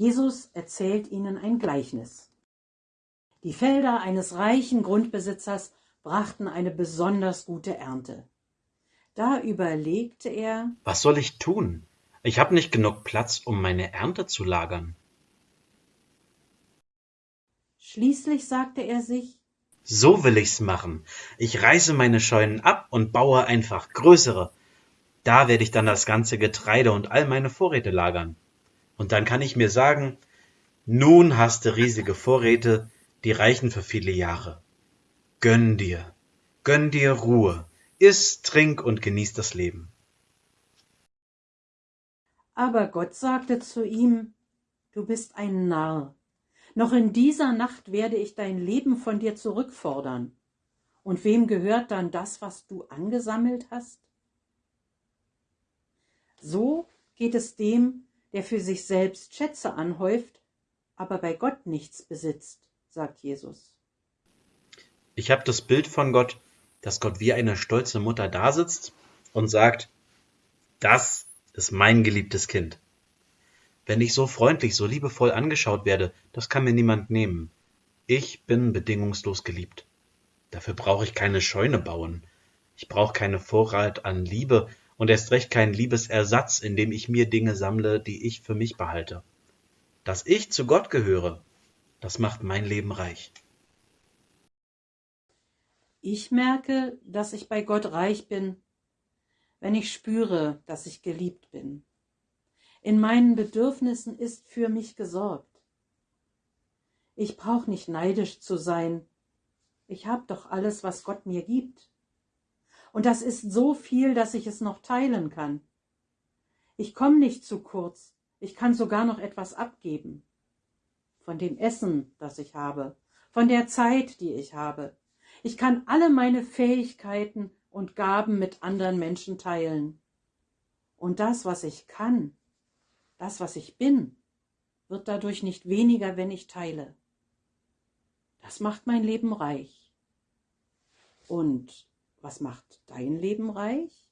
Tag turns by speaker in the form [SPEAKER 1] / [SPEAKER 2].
[SPEAKER 1] Jesus erzählt ihnen ein Gleichnis. Die Felder eines reichen Grundbesitzers brachten eine besonders gute Ernte. Da überlegte er,
[SPEAKER 2] Was soll ich tun? Ich habe nicht genug Platz, um meine Ernte zu lagern.
[SPEAKER 1] Schließlich sagte er sich,
[SPEAKER 2] So will ich's machen. Ich reiße meine Scheunen ab und baue einfach größere. Da werde ich dann das ganze Getreide und all meine Vorräte lagern. Und dann kann ich mir sagen, nun hast du riesige Vorräte, die reichen für viele Jahre. Gönn dir, gönn dir Ruhe, iss, trink und genieß das Leben.
[SPEAKER 1] aber Gott sagte zu ihm, du bist ein Narr. Noch in dieser Nacht werde ich dein Leben von dir zurückfordern. Und wem gehört dann das, was du angesammelt hast? So geht es dem, der für sich selbst Schätze anhäuft, aber bei Gott nichts besitzt, sagt Jesus.
[SPEAKER 2] Ich habe das Bild von Gott, dass Gott wie eine stolze Mutter dasitzt und sagt, das ist mein geliebtes Kind. Wenn ich so freundlich, so liebevoll angeschaut werde, das kann mir niemand nehmen. Ich bin bedingungslos geliebt. Dafür brauche ich keine Scheune bauen. Ich brauche keine Vorrat an Liebe und erst recht keinen Liebesersatz, indem ich mir Dinge sammle, die ich für mich behalte. Dass ich zu Gott gehöre, das macht mein Leben reich.
[SPEAKER 1] Ich merke, dass ich bei Gott reich bin, wenn ich spüre, dass ich geliebt bin. In meinen Bedürfnissen ist für mich gesorgt. Ich brauche nicht neidisch zu sein. Ich habe doch alles, was Gott mir gibt. Und das ist so viel, dass ich es noch teilen kann. Ich komme nicht zu kurz. Ich kann sogar noch etwas abgeben. Von dem Essen, das ich habe, von der Zeit, die ich habe. Ich kann alle meine Fähigkeiten und Gaben mit anderen Menschen teilen. Und das, was ich kann, das, was ich bin, wird dadurch nicht weniger, wenn ich teile. Das macht mein Leben reich. Und was macht dein Leben reich?